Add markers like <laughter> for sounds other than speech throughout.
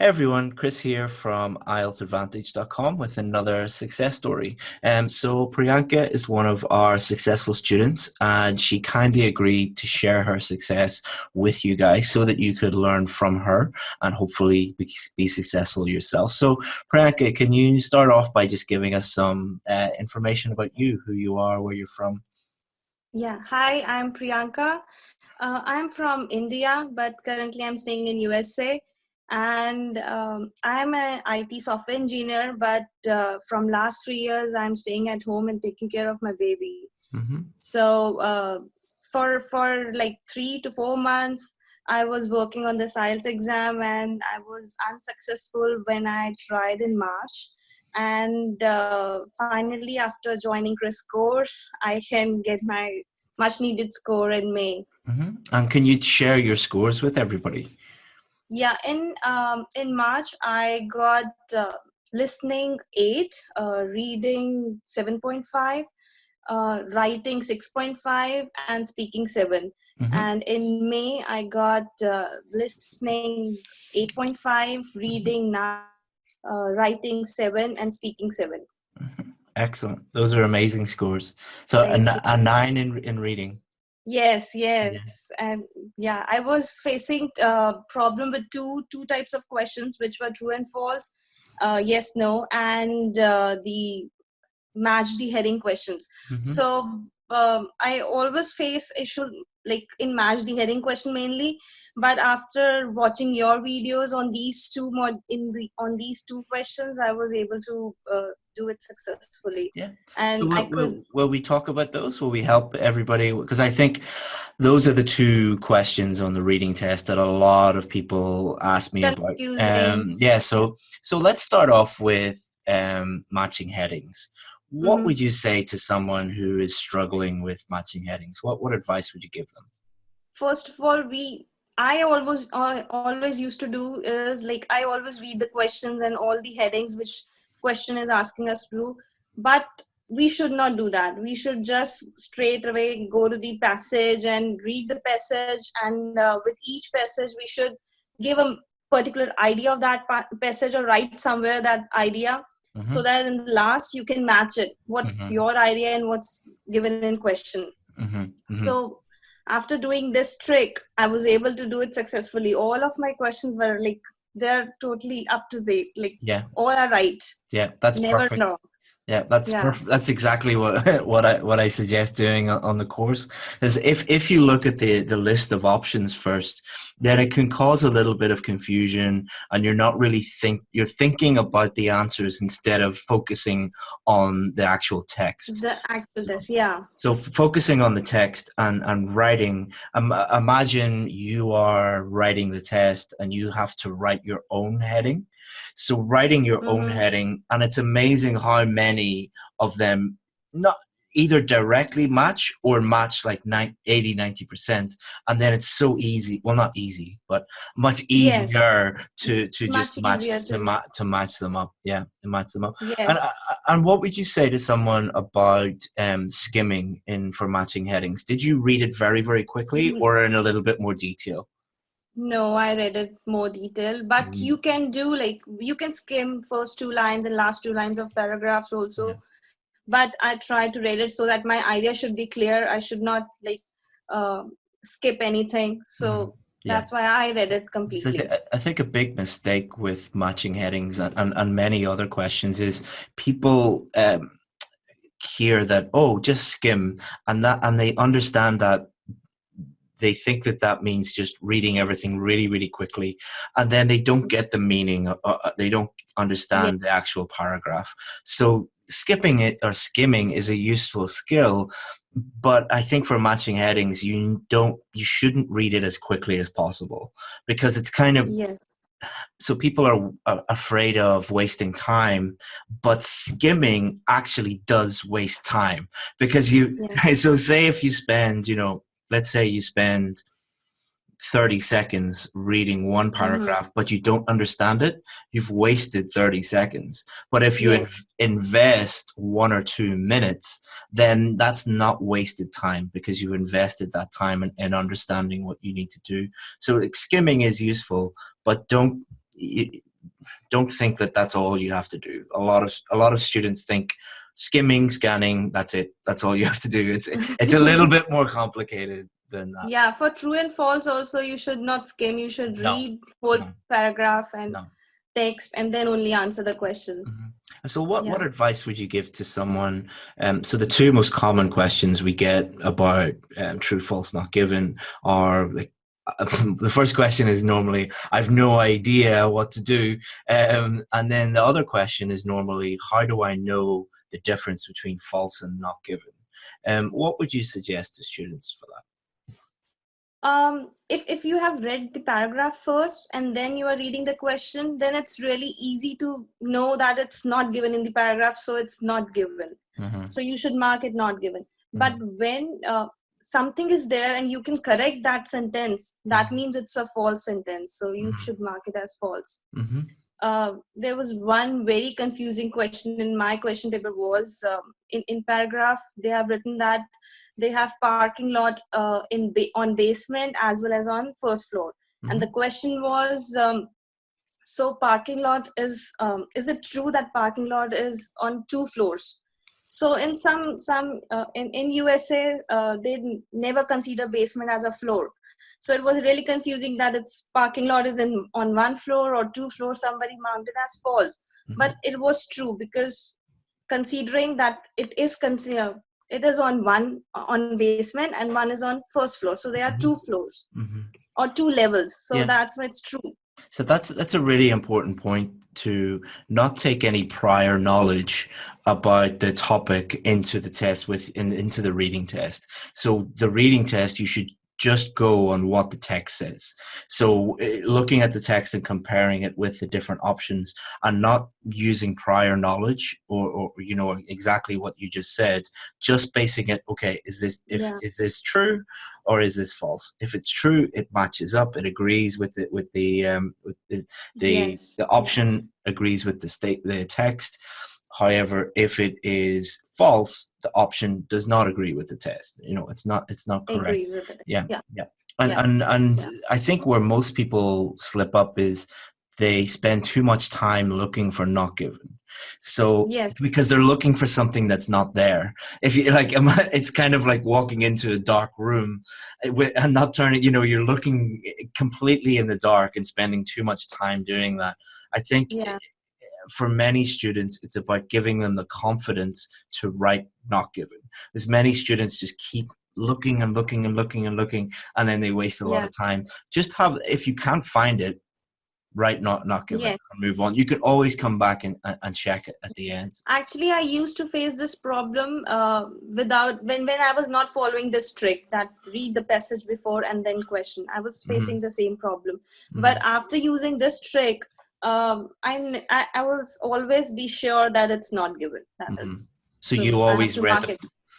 Hey everyone, Chris here from IELTSadvantage.com with another success story. Um, so Priyanka is one of our successful students and she kindly agreed to share her success with you guys so that you could learn from her and hopefully be, be successful yourself. So Priyanka, can you start off by just giving us some uh, information about you, who you are, where you're from? Yeah, hi, I'm Priyanka. Uh, I'm from India, but currently I'm staying in USA and um, i'm an it software engineer but uh, from last three years i'm staying at home and taking care of my baby mm-hmm. so uh, for for like three to four months i was working on the IELTS exam and i was unsuccessful when i tried in march and uh, finally after joining chris course i can get my much needed score in may mm-hmm. and can you share your scores with everybody yeah, in um, in March I got uh, listening eight, uh, reading seven point five, uh, writing six point five, and speaking 7 mm-hmm. And in May I got uh, listening eight point five, reading nine, uh, writing seven, and speaking 7 mm-hmm. Excellent. Those are amazing scores. So a, a nine in in reading. Yes, yes, yeah. and yeah, I was facing a uh, problem with two two types of questions, which were true and false, uh, yes, no, and uh, the match the heading questions. Mm-hmm. So um, I always face issues like in match the heading question mainly, but after watching your videos on these two mod in the on these two questions, I was able to uh, do it successfully. Yeah. And will, I could. Will, will, we talk about those? Will we help everybody? Because I think those are the two questions on the reading test that a lot of people ask me Confusing. about. Um, yeah. So so let's start off with um, matching headings. What mm-hmm. would you say to someone who is struggling with matching headings? What what advice would you give them? First of all, we I always uh, always used to do is like I always read the questions and all the headings which question is asking us to do but we should not do that we should just straight away go to the passage and read the passage and uh, with each passage we should give a particular idea of that passage or write somewhere that idea mm-hmm. so that in the last you can match it what's mm-hmm. your idea and what's given in question mm-hmm. mm-hmm. so after doing this trick i was able to do it successfully all of my questions were like they're totally up to date. Like yeah, all are right. Yeah, that's Never perfect. Know. Yeah, that's yeah. perfect. That's exactly what <laughs> what I what I suggest doing on the course is if if you look at the the list of options first, then it can cause a little bit of confusion, and you're not really think you're thinking about the answers instead of focusing on the actual text. The actual text, yeah. So focusing on the text and and writing. Um, imagine you are writing the test and you have to write your own heading so writing your mm-hmm. own heading, and it's amazing how many of them not either directly match or match like 80 90% and then it's so easy well not easy but much easier yes. to to much just match to, to, ma- to match them up yeah to match them up yes. and, and what would you say to someone about um, skimming in for matching headings did you read it very very quickly mm-hmm. or in a little bit more detail no, I read it more detail, but mm. you can do like you can skim first two lines and last two lines of paragraphs also. Yeah. But I try to read it so that my idea should be clear. I should not like uh, skip anything. So mm. yeah. that's why I read it completely. So I think a big mistake with matching headings and, and, and many other questions is people um, hear that oh just skim and that and they understand that they think that that means just reading everything really really quickly and then they don't get the meaning uh, uh they don't understand yeah. the actual paragraph so skipping it or skimming is a useful skill but i think for matching headings you don't you shouldn't read it as quickly as possible because it's kind of yes. so people are, are afraid of wasting time but skimming actually does waste time because you yeah. <laughs> so say if you spend you know let's say you spend 30 seconds reading one mm-hmm. paragraph mm-hmm. but you don't understand it you've wasted 30 seconds but if you yes. invest one or two minutes then that's not wasted time because you invested that time in, in understanding what you need to do so skimming is useful but don't don't think that that's all you have to do. A lot of a lot of students think skimming, scanning, that's it. That's all you have to do. It's <laughs> it's a little bit more complicated than that. Yeah, for true and false also you should not skim. You should No. read whole No. paragraph and No. text and then only answer the questions. Mhm. So, what, what advice would you give to someone? Um, so, the two most common questions we get about um, true, false, not given are like <laughs> the first question is normally, I've no idea what to do. Um, and then the other question is normally, how do I know the difference between false and not given? Um, what would you suggest to students for that? um if if you have read the paragraph first and then you are reading the question then it's really easy to know that it's not given in the paragraph so it's not given Mhm. so you should mark it not given but when uh, something is there and you can correct that sentence that Mhm. means it's a false sentence so you Mhm. should mark it as false Mhm. Uh, there was one very confusing question in my question paper was um, in, in paragraph they have written that they have parking lot uh, in ba- on basement as well as on first floor. And the question was um, so parking lot is um, is it true that parking lot is on two floors? So in some some uh, in, in usa uh, they never consider basement as a floor so it was really confusing that its parking lot is in on one floor or two floors somebody marked it as false Mhm. but it was true because considering that it is consider it is on one on basement and one is on first floor so there are Mhm. two floors Mhm. or two levels so Yeah. that's why it's true So that's that's a really important point to not take any prior knowledge about the topic into the test with in, into the reading test. So the reading test you should just go on what the text says. So eh, looking at the text and comparing it with the different options and not using prior knowledge or, or you know exactly what you just said, just basing it okay, is this if Yeah. is this true or is this false? If it's true, it matches up, it agrees with the with the um with the the, Yes, the option agrees with the state the text however if it is false the option does not agree with the test you know it's not it's not correct yeah Yeah. yeah and Yeah. and and Yeah. i think where most people slip up is they spend too much time looking for not given so Yes. because they're looking for something that's not there if you like it's kind of like walking into a dark room eh, and not turning you know you're looking completely in the dark and spending too much time doing that i think yeah for many students, it's about giving them the confidence to write not given. As many students just keep looking and looking and looking and looking, and then they waste a lot of time. Just have, if you can't find it, write not not given Yeah. and move on. You can always come back and, and check it at the end. actually i used to face this problem uh, without when when i was not following this trick that read the passage before and then question i was Mhm. facing the same problem Mhm. but after using this trick um I, I will always be sure that it's not given that Mhm. it's so so you always read the.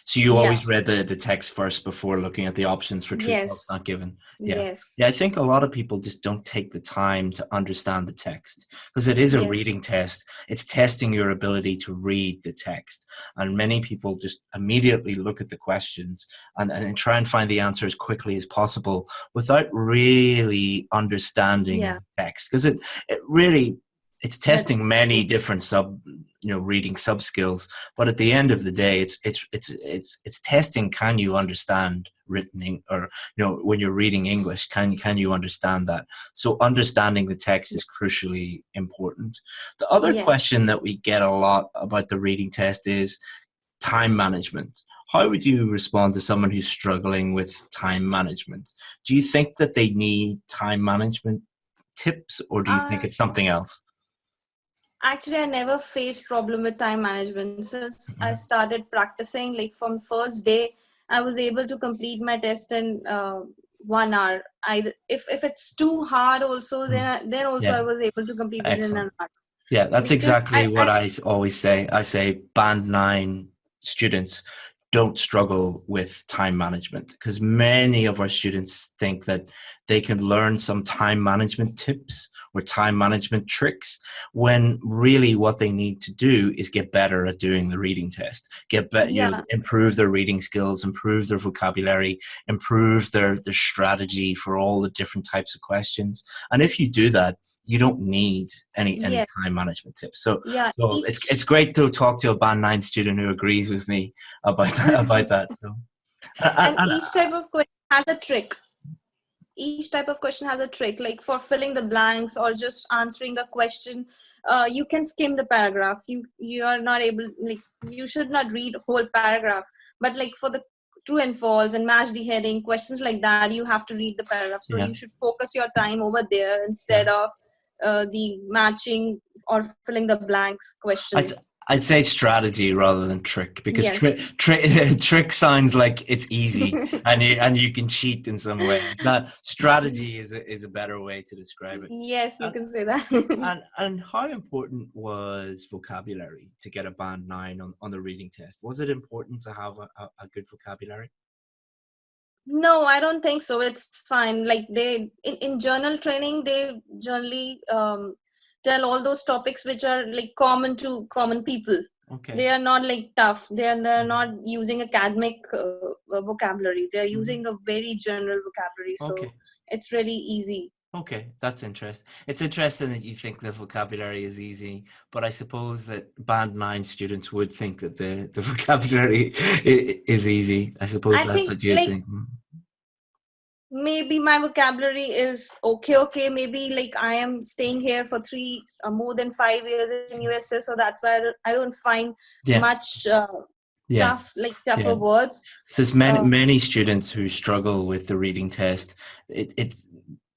So you Yeah. always read the, the text first before looking at the options for true false Yes. not given. Yeah. yes Yeah, I think a lot of people just don't take the time to understand the text because it is a Yes. reading test. It's testing your ability to read the text. And many people just immediately look at the questions and, and try and find the answer as quickly as possible without really understanding Yeah. the text. Because it, it really it's testing many different sub you know reading sub skills but at the end of the day it's it's it's it's it's testing can you understand written or you know when you're reading english can can you understand that? So understanding the text is crucially important. The other Yes. question that we get a lot about the reading test is time management. How would you respond to someone who's struggling with time management? Do you think that they need time management tips or do you think Uh, it's something else actually i never faced problem with time management since i Mhm. started practicing like from first day i was able to complete my test in uh, one hour i if if it's too hard also then I, then also. Yeah. i was able to complete it in an hour Yeah, that's Because exactly I- what I always say. I say band nine students don't struggle with time management because many of our students think that they can learn some time management tips or time management tricks when really what they need to do is get better at doing the reading test get better you know, improve their reading skills improve their vocabulary improve their their strategy for all the different types of questions. And if you do that you don't need any any Yeah. time management tips. So yeah so it's each- it's great to talk to a band nine student who agrees with me about <laughs> about that. So and and- each type of question has a trick each type of question has a trick like for filling the blanks or just answering a question uh, you can skim the paragraph you you are not able like you should not read whole paragraph but like for the true and false and match the heading questions like that you have to read the paragraph so Yeah. you should focus your time over there instead of uh, the matching or filling the blanks questions I'd say strategy rather than trick because Yes. tri- tri- <laughs> trick sounds like it's easy <laughs> and you, and you can cheat in some way. That strategy is a, is a better way to describe it. yes you Uh, can say that <laughs> And and how important was vocabulary to get a band nine on, on the reading test? Was it important to have a, a, a good vocabulary? No, I don't think so. It's fine. Like they in, in general training, they generally um, tell all those topics which are like common to common people. Okay. They are not like tough. They are they're not using academic uh, vocabulary. They're Mhm. using a very general vocabulary. So okay. it's really easy. Okay, that's interesting. It's interesting that you think the vocabulary is easy, but I suppose that band nine students would think that the, the <laughs> vocabulary is easy. I suppose I that's think, what you like, think. Maybe my vocabulary is okay. Okay, maybe like I am staying here for three uh, more than five years in USA, so that's why I don't, I don't find Yeah. much uh, Yeah. tough like tougher Yeah. words. So there's many Oh. many students who struggle with the reading test. It, it's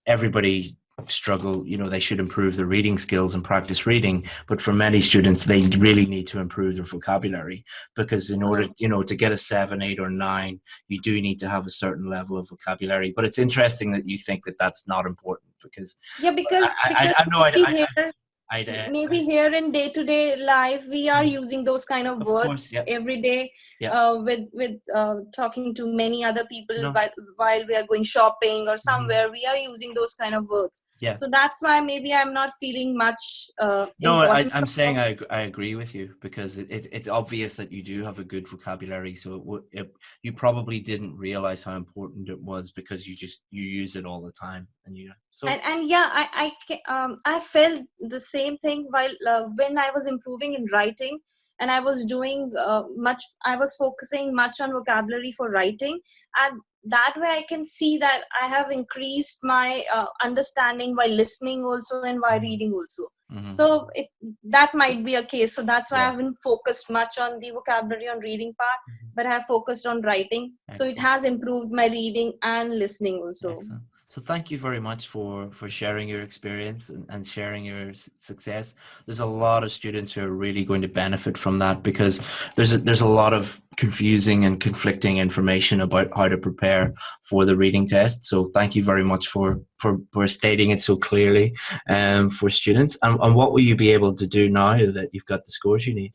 everybody struggle. You know, they should improve their reading skills and practice reading. But for many students, they really need to improve their vocabulary because in order, you know, to get a seven, eight, or nine, you do need to have a certain level of vocabulary. But it's interesting that you think that that's not important because Yeah, because, I, I, because I know I, maybe I, here, I'd, uh, maybe here in day to day life, we are using those kind of, Of words course, every day Yeah. uh, with with uh, talking to many other people No. while, while we are going shopping or somewhere. We are using those kind of words. Yeah. So that's why maybe I'm not feeling much. Uh, No, I, i'm saying I, I agree with you because it, it, it's obvious that you do have a good vocabulary. So it, it, you probably didn't realize how important it was because you just you use it all the time, and you so and, and yeah i i um, i felt the same thing while uh, when i was improving in writing and i was doing uh, much i was focusing much on vocabulary for writing and that way i can see that i have increased my uh, understanding while listening also and while Mhm. reading also mhm. so it that might be a case so that's why Yeah. i haven't focused much on the vocabulary on reading part Mhm. but i have focused on writing so it has improved my reading and listening also Excellent. So thank you very much for for sharing your experience and, and sharing your success. There's a lot of students who are really going to benefit from that because there's a, there's a lot of confusing and conflicting information about how to prepare for the reading test. So thank you very much for for, for stating it so clearly um, for students. And, and what will you be able to do now that you've got the scores you need?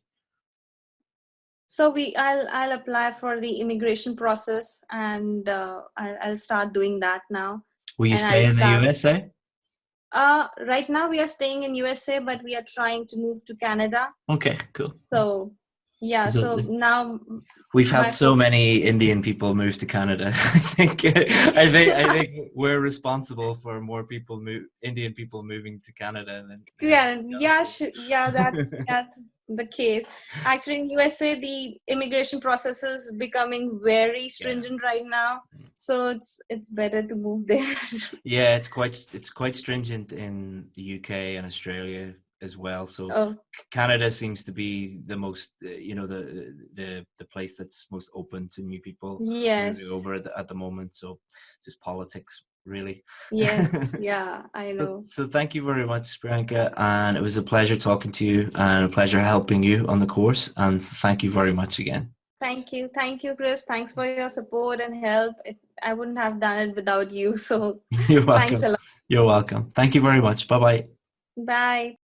So we, I'll, I'll apply for the immigration process, and uh, I'll, I'll start doing that now. Will you And stay I'll in the USA? Uh, right now we are staying in USA, but we are trying to move to Canada. Okay, cool. So yeah, So now We've had so many Indian people move to Canada. <laughs> I think I think I think <laughs> we're responsible for more people move Indian people moving to Canada than than yeah, yeah, yeah, that's <laughs> that's the case. Actually, in USA, the immigration process is becoming very stringent right now. So it's it's better to move there. <laughs> yeah, it's quite it's quite stringent in the UK and Australia as well. So oh, Canada seems to be the most uh, you know the the the place that's most open to new people yes, over at the, at the moment. So just politics really. yes, <laughs> yeah, I know. So, thank you very much, Priyanka, and it was a pleasure talking to you and a pleasure helping you on the course. And thank you very much again. Thank you. Thank you, Chris. Thanks for your support and help. It, I wouldn't have done it without you. <laughs> So <laughs> You're thanks welcome. a lot. You're welcome. Thank you very much. Bye bye. Bye.